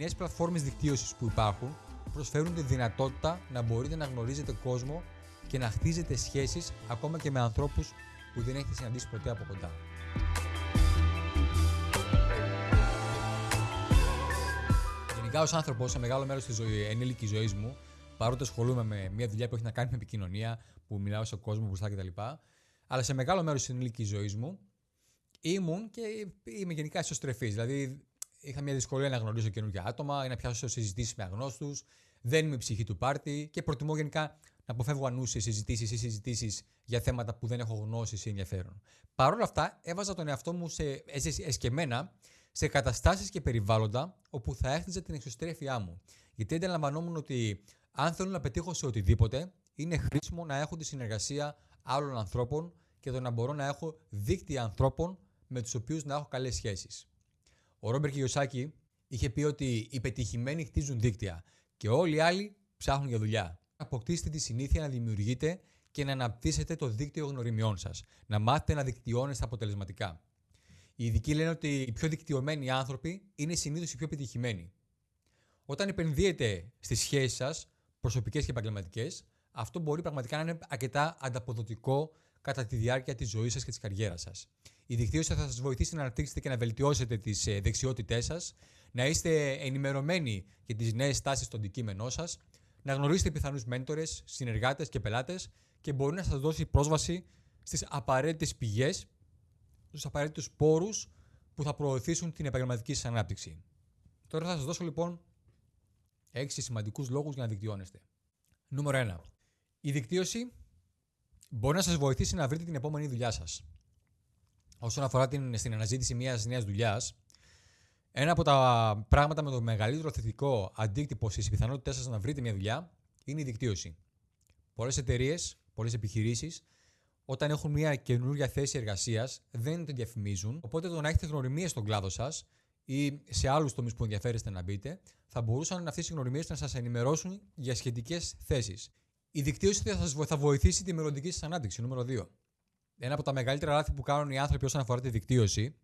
νέες πλατφόρμες δικτύωσης που υπάρχουν προσφέρουν τη δυνατότητα να μπορείτε να γνωρίζετε κόσμο και να χτίζετε σχέσεις ακόμα και με ανθρώπους που δεν έχετε συναντήσει ποτέ από κοντά. Γενικά, ως άνθρωπος, σε μεγάλο μέρος της ζωή, ενήλικης ζωής μου, παρότι ασχολούμαι με μια δουλειά που έχει να κάνει με επικοινωνία, που μιλάω σε κόσμο μπροστά κτλ. Αλλά σε μεγάλο μέρος της ενήλικης ζωής μου ήμουν και είμαι γενικά ισοστρεφής. Δηλαδή, είχα μια δυσκολία να γνωρίζω καινούργια άτομα ή να πιάσω συζητήσεις με αγνώστους. Δεν είμαι η ψυχή του πάρτι και προτιμώ γενικά να αποφεύγω ανούσιες συζητήσεις ή συζητήσεις για θέματα που δεν έχω γνώση ή ενδιαφέρον. Παρ' όλα αυτά, έβαζα τον εαυτό μου σε, εσκεμμένα σε καταστάσεις και περιβάλλοντα όπου θα έχτιζα την εξωστρέφειά μου. Γιατί αντιλαμβανόμουν ότι αν θέλω να πετύχω σε οτιδήποτε, είναι χρήσιμο να έχω τη συνεργασία άλλων ανθρώπων και το να μπορώ να έχω δίκτυα ανθρώπων με τους οποίους να έχω καλές σχέσεις. Ο Ρόμπερ Κιωσάκη είχε πει ότι οι πετυχημένοι χτίζουν δίκτυα και όλοι οι άλλοι ψάχνουν για δουλειά. Αποκτήστε τη συνήθεια να δημιουργείτε και να αναπτύσσετε το δίκτυο γνωριμιών σας. Να μάθετε να δικτυώνεστε αποτελεσματικά. Οι ειδικοί λένε ότι οι πιο δικτυωμένοι άνθρωποι είναι συνήθως οι πιο πετυχημένοι. Όταν επενδύετε στις σχέσεις σας, προσωπικές και επαγγελματικές, αυτό μπορεί πραγματικά να είναι αρκετά ανταποδοτικό κατά τη διάρκεια της ζωής σας και της καριέρας σας. Η δικτύωση θα σας βοηθήσει να αναπτύξετε και να βελτιώσετε τις ε, δεξιότητές σας, να είστε ενημερωμένοι για τις νέες τάσεις στο αντικείμενό σας, να γνωρίσετε πιθανούς μέντορες, συνεργάτες και πελάτες και μπορεί να σας δώσει πρόσβαση στις απαραίτητες πηγές, στους απαραίτητους πόρους που θα προωθήσουν την επαγγελματική σας ανάπτυξη. Τώρα θα σας δώσω λοιπόν 6 σημαντικούς λόγους για να δικτυώνεστε. Νούμερο 1. Η δικτύωση μπορεί να σας βοηθήσει να βρείτε την επόμενη δουλειά σας. Όσον αφορά την, στην αναζήτηση μιας νέας δουλειάς, ένα από τα πράγματα με το μεγαλύτερο θετικό αντίκτυπο στις πιθανότητές σας να βρείτε μια δουλειά είναι η δικτύωση. Πολλές εταιρείες, πολλές επιχειρήσεις, όταν έχουν μια καινούργια θέση εργασίας, δεν την διαφημίζουν. Οπότε το να έχετε γνωριμίες στον κλάδο σας ή σε άλλους τομείς που ενδιαφέρεστε να μπείτε, θα μπορούσαν αυτές οι γνωριμίες να σας ενημερώσουν για σχετικές θέσεις. Η δικτύωση θα σας θα βοηθήσει τη μελλοντική σας ανάπτυξη. Νούμερο 2. Ένα από τα μεγαλύτερα λάθη που κάνουν οι άνθρωποι όσον αφορά τη δικτύωση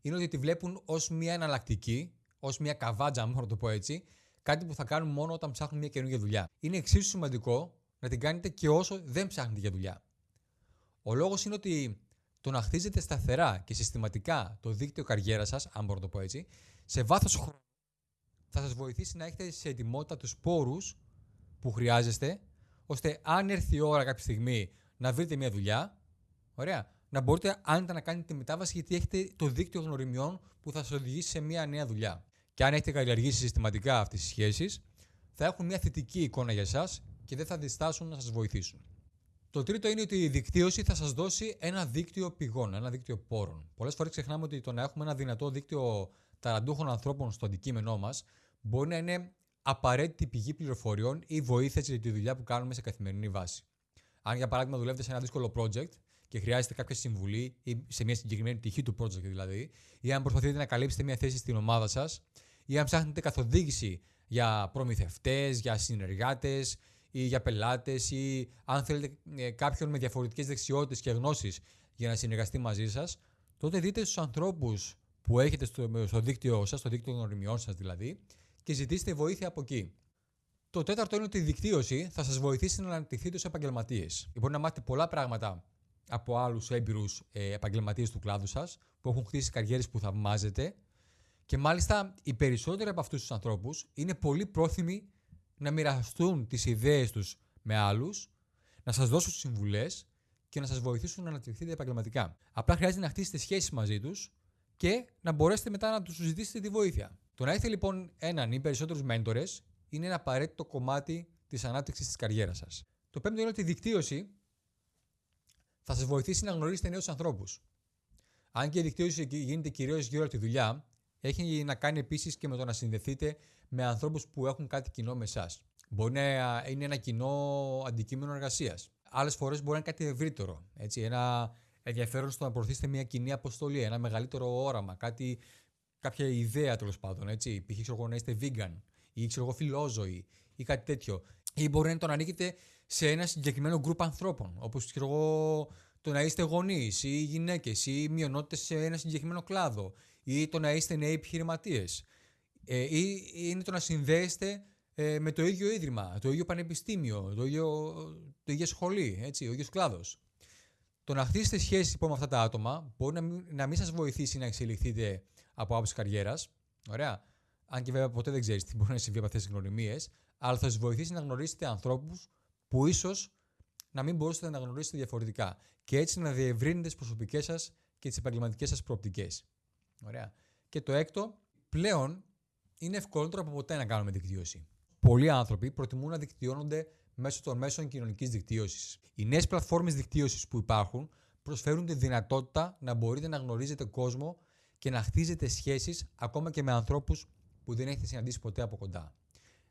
είναι ότι τη βλέπουν ως μια εναλλακτική, ως μια καβάτζα, αν το πω έτσι, κάτι που θα κάνουν μόνο όταν ψάχνουν μια καινούργια δουλειά. Είναι εξίσου σημαντικό να την κάνετε και όσο δεν ψάχνετε για δουλειά. Ο λόγος είναι ότι το να χτίζετε σταθερά και συστηματικά το δίκτυο καριέρας σας, αν μπορώ να το πω έτσι, σε βάθος χρόνου θα σας βοηθήσει να έχετε σε ετοιμότητα τους πόρους που χρειάζεστε, ώστε αν έρθει η ώρα κάποια στιγμή να βρείτε μια δουλειά, ωραία, να μπορείτε άνετα να κάνετε τη μετάβαση γιατί έχετε το δίκτυο γνωριμιών που θα σας οδηγήσει σε μια νέα δουλειά. Και αν έχετε καλλιεργήσει συστηματικά αυτές τις σχέσεις, θα έχουν μια θετική εικόνα για εσά και δεν θα διστάσουν να σας βοηθήσουν. Το τρίτο είναι ότι η δικτύωση θα σας δώσει ένα δίκτυο πηγών, ένα δίκτυο πόρων. Πολλές φορές ξεχνάμε ότι το να έχουμε ένα δυνατό δίκτυο ταραντούχων ανθρώπων στο αντικείμενό μας μπορεί να είναι απαραίτητη πηγή πληροφοριών ή βοήθεια για τη δουλειά που κάνουμε σε καθημερινή βάση. Αν για παράδειγμα δουλεύετε σε ένα δύσκολο project και χρειάζεται κάποια συμβουλή ή σε μια συγκεκριμένη πτυχή του project δηλαδή, ή αν προσπαθείτε να καλύψετε μια θέση στην ομάδα σας, ή αν ψάχνετε καθοδήγηση για προμηθευτές, για συνεργάτες ή για πελάτες, ή αν θέλετε ε, κάποιον με διαφορετικές δεξιότητες και γνώσεις για να συνεργαστεί μαζί σας, τότε δείτε στους ανθρώπους που έχετε στο, στο δίκτυο σας, στο δίκτυο γνωριμιών σας δηλαδή, και ζητήστε βοήθεια από εκεί. Το τέταρτο είναι ότι η δικτύωση θα σας βοηθήσει να αναπτυχθείτε ω επαγγελματίες. Μπορεί να μάθετε πολλά πράγματα από άλλους έμπειρους ε, επαγγελματίες του κλάδου σας που έχουν χτίσει καριέρες που θαυμάζετε. Και μάλιστα οι περισσότεροι από αυτούς τους ανθρώπους είναι πολύ πρόθυμοι να μοιραστούν τις ιδέες τους με άλλους, να σας δώσουν συμβουλές και να σας βοηθήσουν να αναπτυχθείτε επαγγελματικά. Απλά χρειάζεται να χτίσετε σχέσεις μαζί τους και να μπορέσετε μετά να τους ζητήσετε τη βοήθεια. Το να έχετε λοιπόν έναν ή περισσότερους μέντορες είναι ένα απαραίτητο κομμάτι της ανάπτυξης της καριέρας σας. Το πέμπτο είναι ότι η δικτύωση θα σας βοηθήσει να γνωρίσετε νέους ανθρώπους. Αν και η δικτύωση γίνεται κυρίως γύρω από τη δουλειά, έχει να κάνει επίσης και με το να συνδεθείτε με ανθρώπους που έχουν κάτι κοινό με εσάς. Μπορεί να είναι ένα κοινό αντικείμενο εργασίας. Άλλες φορές μπορεί να είναι κάτι ευρύτερο. Έτσι, ένα ενδιαφέρον στο να προωθήσετε μια κοινή αποστολή, ένα μεγαλύτερο όραμα, κάτι, κάποια ιδέα τέλος πάντων. Έτσι. Π.χ. ξέρω να είστε vegan ή ξέρω εγώ φιλόζωοι ή κάτι τέτοιο. Ή μπορεί να τον ανήκετε σε ένα συγκεκριμένο γκρουπ ανθρώπων. Όπως ξέρω εγώ το να είστε γονείς ή γυναίκες ή μειονότητες σε ένα συγκεκριμένο κλάδο ή το να είστε νέοι επιχειρηματίες. Ε, ή είναι το να συνδέεστε ε, με το ίδιο ίδρυμα, το ίδιο πανεπιστήμιο, το ίδιο, το ίδιο σχολή, έτσι, ο ίδιος κλάδος. Το να χτίσετε σχέσεις λοιπόν με αυτά τα άτομα μπορεί να μην, να μην σας βοηθήσει να εξελιχθείτε από άποψη καριέρας. Ωραία. Αν και βέβαια ποτέ δεν ξέρεις τι μπορεί να συμβεί από αυτές τις γνωριμίες, αλλά θα σας βοηθήσει να γνωρίσετε ανθρώπους που ίσως να μην μπορούσατε να γνωρίσετε διαφορετικά. Και έτσι να διευρύνετε τις προσωπικές σας και τις επαγγελματικές σας προοπτικές. Ωραία. Και το έκτο, πλέον είναι ευκολότερο από ποτέ να κάνουμε δικτύωση. Πολλοί άνθρωποι προτιμούν να δικτυώνονται μέσω των μέσων κοινωνικής δικτύωσης. Οι νέες πλατφόρμες δικτύωσης που υπάρχουν προσφέρουν τη δυνατότητα να μπορείτε να γνωρίζετε κόσμο και να χτίζετε σχέσεις ακόμα και με ανθρώπους που δεν έχετε συναντήσει ποτέ από κοντά.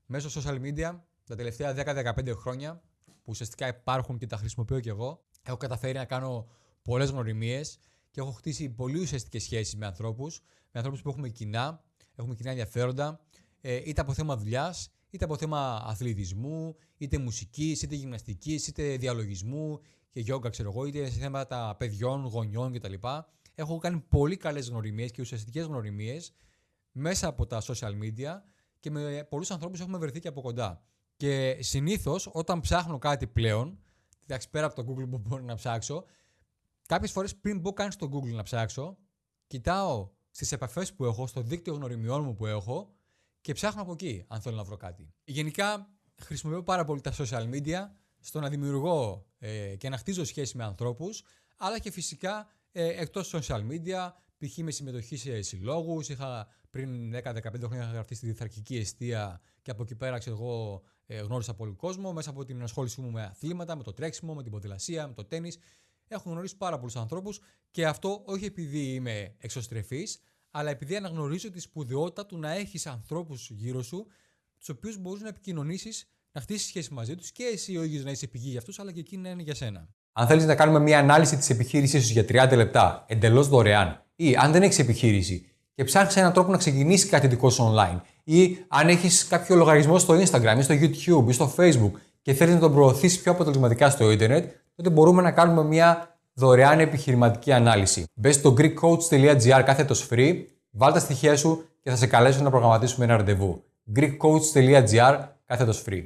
Μέσω social media, τα τελευταία 10-15 χρόνια, που ουσιαστικά υπάρχουν και τα χρησιμοποιώ κι εγώ, έχω καταφέρει να κάνω πολλές γνωριμίες και έχω χτίσει πολύ ουσιαστικές σχέσεις με ανθρώπους, με ανθρώπους που έχουμε κοινά, έχουμε κοινά ενδιαφέροντα, ε, είτε από θέμα δουλειάς, είτε από θέμα αθλητισμού, είτε μουσικής, είτε γυμναστικής, είτε διαλογισμού και γιόγκα, ξέρω εγώ, είτε σε θέματα παιδιών, γονιών κτλ. Έχω κάνει πολύ καλές γνωριμίες και ουσιαστικές γνωριμίες μέσα από τα social media και με πολλούς ανθρώπους έχουμε βρεθεί και από κοντά. Και συνήθως όταν ψάχνω κάτι πλέον, εντάξει πέρα από το Google που μπορώ να ψάξω, κάποιες φορές πριν μπω καν στο Google να ψάξω, κοιτάω στις επαφές που έχω, στο δίκτυο γνωριμιών μου που έχω και ψάχνω από εκεί αν θέλω να βρω κάτι. Γενικά χρησιμοποιώ πάρα πολύ τα social media στο να δημιουργώ ε, και να χτίζω σχέση με ανθρώπους, αλλά και φυσικά ε, εκτός social media, π.χ. με συμμετοχή σε συλλόγους, είχα πριν 10-15 χρόνια γραφτεί στη διθαρκική αιστεία και από εκεί πέρα ξέρω εγώ ε, γνώρισα πολύ κόσμο μέσα από την ενασχόλησή μου με αθλήματα, με το τρέξιμο, με την ποδηλασία, με το τέννης. Έχω γνωρίσει πάρα πολλούς ανθρώπους και αυτό όχι επειδή είμαι εξωστρεφής, αλλά επειδή αναγνωρίζω τη σπουδαιότητα του να έχεις ανθρώπους γύρω σου, τους οποίους μπορείς να επικοινωνήσεις, να χτίσεις σχέση μαζί τους και εσύ ο ίδιος να είσαι πηγή για αυτούς, αλλά και εκείνοι να είναι για σένα. Αν θέλεις να κάνουμε μια ανάλυση της επιχείρησής σου για 30 λεπτά, εντελώς δωρεάν, ή αν δεν έχεις επιχείρηση και ψάχνεις έναν τρόπο να ξεκινήσεις κάτι δικό σου online, ή αν έχεις κάποιο λογαριασμό στο Instagram ή στο YouTube ή στο Facebook και θέλεις να τον προωθήσεις πιο αποτελεσματικά στο Ιντερνετ, τότε μπορούμε να κάνουμε μια δωρεάν επιχειρηματική ανάλυση. Μπε στο greekcoach.gr κάθετος free, βάλ τα στοιχεία σου και θα σε καλέσω να προγραμματίσουμε ένα ραντεβού. greekcoach.gr κάθετος free.